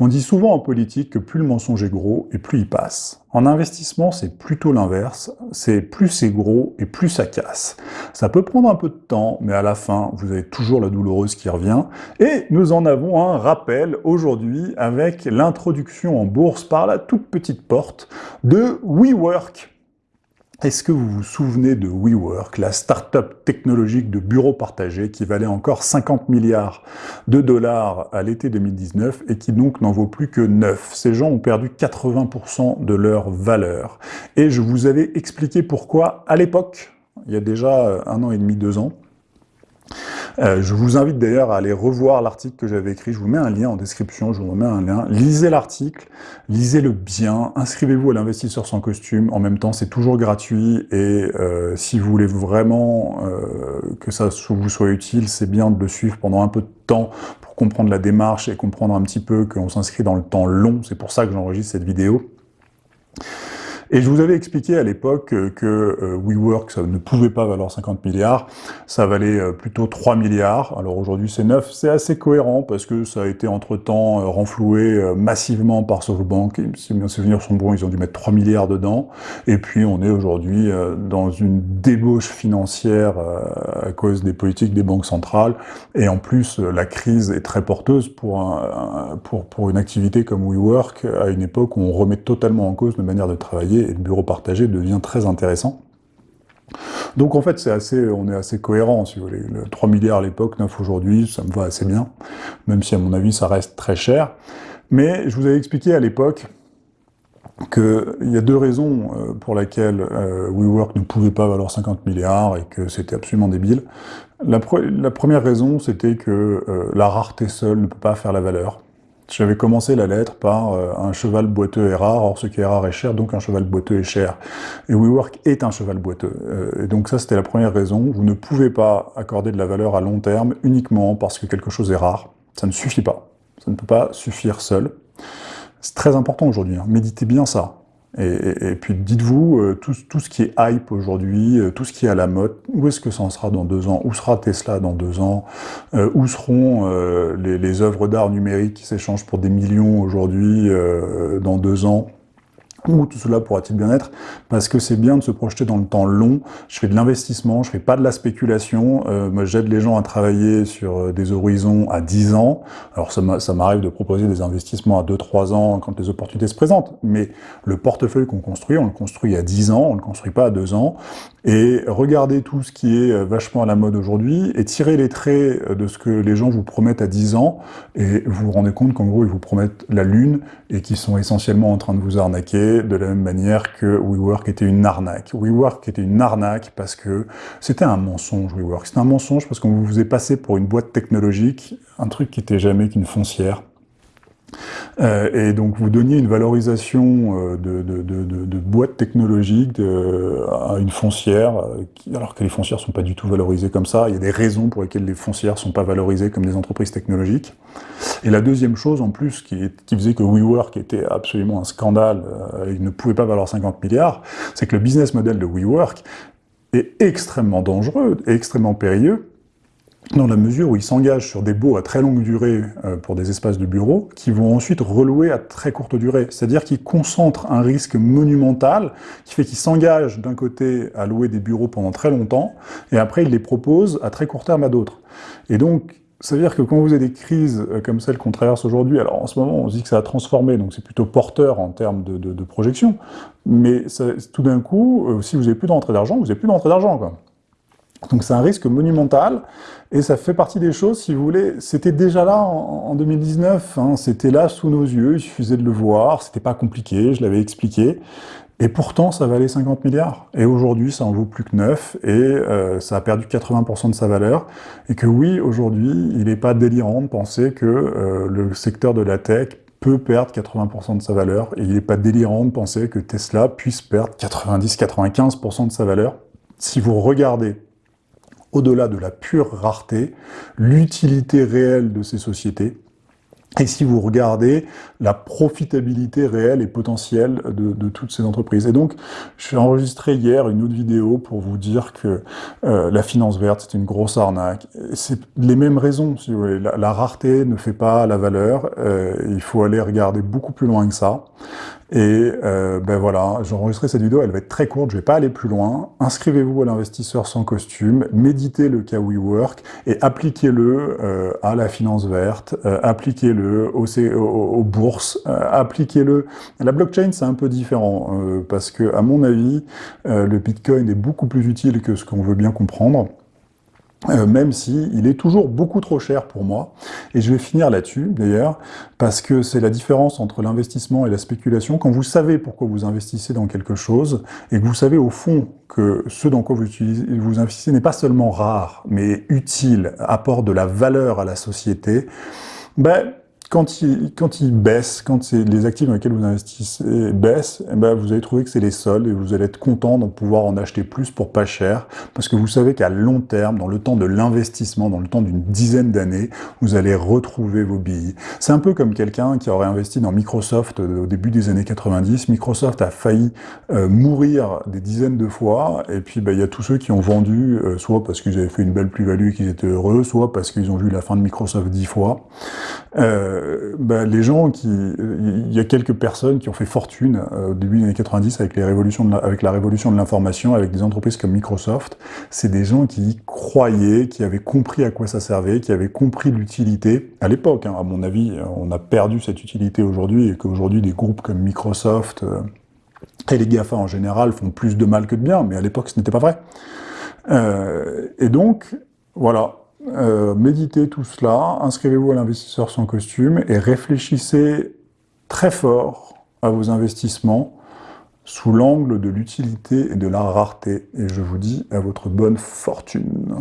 On dit souvent en politique que plus le mensonge est gros et plus il passe. En investissement, c'est plutôt l'inverse, c'est plus c'est gros et plus ça casse. Ça peut prendre un peu de temps, mais à la fin, vous avez toujours la douloureuse qui revient. Et nous en avons un rappel aujourd'hui avec l'introduction en bourse par la toute petite porte de WeWork, est-ce que vous vous souvenez de WeWork, la start-up technologique de bureaux partagés qui valait encore 50 milliards de dollars à l'été 2019 et qui donc n'en vaut plus que 9 Ces gens ont perdu 80% de leur valeur. Et je vous avais expliqué pourquoi à l'époque, il y a déjà un an et demi, deux ans, euh, je vous invite d'ailleurs à aller revoir l'article que j'avais écrit, je vous mets un lien en description, je vous remets un lien. Lisez l'article, lisez-le bien, inscrivez-vous à l'investisseur sans costume, en même temps c'est toujours gratuit, et euh, si vous voulez vraiment euh, que ça vous soit utile, c'est bien de le suivre pendant un peu de temps pour comprendre la démarche et comprendre un petit peu qu'on s'inscrit dans le temps long, c'est pour ça que j'enregistre cette vidéo. Et je vous avais expliqué à l'époque que euh, WeWork, ça ne pouvait pas valoir 50 milliards, ça valait euh, plutôt 3 milliards. Alors aujourd'hui c'est 9, c'est assez cohérent parce que ça a été entre-temps euh, renfloué massivement par SoftBank. Si mes souvenirs sont bons, ils ont dû mettre 3 milliards dedans. Et puis on est aujourd'hui dans une débauche financière à cause des politiques des banques centrales. Et en plus, la crise est très porteuse pour, pour, pour une activité comme WeWork à une époque où on remet totalement en cause de manière de travailler et le bureau partagé devient très intéressant. Donc en fait, assez, on est assez cohérent, si vous voulez. 3 milliards à l'époque, 9 aujourd'hui, ça me va assez bien, même si à mon avis, ça reste très cher. Mais je vous avais expliqué à l'époque qu'il y a deux raisons euh, pour lesquelles euh, WeWork ne pouvait pas valoir 50 milliards et que c'était absolument débile. La, première raison, c'était que euh, la rareté seule ne peut pas faire la valeur. J'avais commencé la lettre par euh, un cheval boiteux est rare, or ce qui est rare est cher, donc un cheval boiteux est cher. Et WeWork est un cheval boiteux. Euh, et donc ça, c'était la première raison. Vous ne pouvez pas accorder de la valeur à long terme uniquement parce que quelque chose est rare. Ça ne suffit pas. Ça ne peut pas suffire seul. C'est très important aujourd'hui. Hein. Méditez bien ça. Et, puis dites-vous, euh, tout, ce qui est hype aujourd'hui, euh, tout ce qui est à la mode, où est-ce que ça en sera dans deux ans? Où sera Tesla dans deux ans? Euh, Où seront les, les, œuvres d'art numériques qui s'échangent pour des millions aujourd'hui dans deux ans? Où tout cela pourra-t-il bien être Parce que c'est bien de se projeter dans le temps long. Je fais de l'investissement, je fais pas de la spéculation. Euh, moi, j'aide les gens à travailler sur euh, des horizons à 10 ans. Alors, ça m'arrive de proposer des investissements à 2-3 ans quand les opportunités se présentent. Mais le portefeuille qu'on construit, on le construit à 10 ans, on le construit pas à 2 ans. Et regardez tout ce qui est euh, vachement à la mode aujourd'hui et tirez les traits euh, de ce que les gens vous promettent à 10 ans et vous vous rendez compte qu'en gros, ils vous promettent la lune et qu'ils sont essentiellement en train de vous arnaquer de la même manière que WeWork était une arnaque. WeWork était une arnaque parce que c'était un mensonge, WeWork. C'était un mensonge parce qu'on vous faisait passer pour une boîte technologique, un truc qui était jamais qu'une foncière. Euh, et donc vous donniez une valorisation euh, de, de, de, de boîtes technologiques à une foncière, euh, alors que les foncières sont pas du tout valorisées comme ça. Il y a des raisons pour lesquelles les foncières sont pas valorisées comme des entreprises technologiques. Et la deuxième chose en plus qui, qui faisait que WeWork était absolument un scandale, il ne pouvait pas valoir 50 milliards, c'est que le business model de WeWork est extrêmement dangereux et extrêmement périlleux, dans la mesure où ils s'engagent sur des baux à très longue durée euh, pour des espaces de bureaux, qui vont ensuite relouer à très courte durée. C'est-à-dire qu'ils concentrent un risque monumental, qui fait qu'ils s'engagent d'un côté à louer des bureaux pendant très longtemps, et après ils les proposent à très court terme à d'autres. Et donc, ça veut dire que quand vous avez des crises euh, comme celle qu'on traverse aujourd'hui, alors en ce moment on se dit que ça a transformé, donc c'est plutôt porteur en termes de, de, projection, mais tout d'un coup, euh, si vous n'avez plus d'entrée d'argent, vous n'avez plus d'entrée d'argent. Donc c'est un risque monumental, et ça fait partie des choses, si vous voulez, c'était déjà là en, 2019, hein, c'était là sous nos yeux, il suffisait de le voir, c'était pas compliqué, je l'avais expliqué, et pourtant ça valait 50 milliards, et aujourd'hui ça en vaut plus que 9, et euh, ça a perdu 80% de sa valeur, et que oui, aujourd'hui, il n'est pas délirant de penser que euh, le secteur de la tech peut perdre 80% de sa valeur, et il n'est pas délirant de penser que Tesla puisse perdre 90-95% de sa valeur. Si vous regardez au-delà de la pure rareté, l'utilité réelle de ces sociétés, et si vous regardez la profitabilité réelle et potentielle de, toutes ces entreprises. Et donc, j'ai enregistré hier une autre vidéo pour vous dire que euh, la finance verte, c'est une grosse arnaque. C'est les mêmes raisons, si vous voulez. La, rareté ne fait pas la valeur. Euh, il faut aller regarder beaucoup plus loin que ça. Et euh, ben voilà, j'ai enregistré cette vidéo, elle va être très courte, je vais pas aller plus loin. Inscrivez-vous à l'investisseur sans costume, méditez le cas WeWork et appliquez-le à la finance verte, euh, aux, bourses, appliquez-le... La blockchain, c'est un peu différent, parce que à mon avis, le Bitcoin est beaucoup plus utile que ce qu'on veut bien comprendre. Euh, même si il est toujours beaucoup trop cher pour moi. Et je vais finir là-dessus, d'ailleurs, parce que c'est la différence entre l'investissement et la spéculation. Quand vous savez pourquoi vous investissez dans quelque chose, et que vous savez au fond que ce dans quoi vous, vous investissez n'est pas seulement rare, mais utile, apporte de la valeur à la société, ben, quand il, quand il baisse, quand les actifs dans lesquels vous investissez baissent, eh ben vous allez trouver que c'est les soldes et vous allez être content de pouvoir en acheter plus pour pas cher, parce que vous savez qu'à long terme, dans le temps de l'investissement, dans le temps d'une dizaine d'années, vous allez retrouver vos billes. C'est un peu comme quelqu'un qui aurait investi dans Microsoft au début des années 90. Microsoft a failli euh, mourir des dizaines de fois, et puis ben, il y a tous ceux qui ont vendu, euh, soit parce qu'ils avaient fait une belle plus-value et qu'ils étaient heureux, soit parce qu'ils ont vu la fin de Microsoft dix fois. Euh, euh, bah, les gens qui... Il y a quelques personnes qui ont fait fortune euh, au début des années 90 avec, révolutions avec la révolution de l'information, avec des entreprises comme Microsoft. C'est des gens qui y croyaient, qui avaient compris à quoi ça servait, qui avaient compris l'utilité. À l'époque, hein, à mon avis, on a perdu cette utilité aujourd'hui, et qu'aujourd'hui, des groupes comme Microsoft euh, et les GAFA en général font plus de mal que de bien, mais à l'époque, ce n'était pas vrai. et donc, voilà, euh, méditez tout cela, inscrivez-vous à l'investisseur sans costume et réfléchissez très fort à vos investissements sous l'angle de l'utilité et de la rareté. Et je vous dis à votre bonne fortune.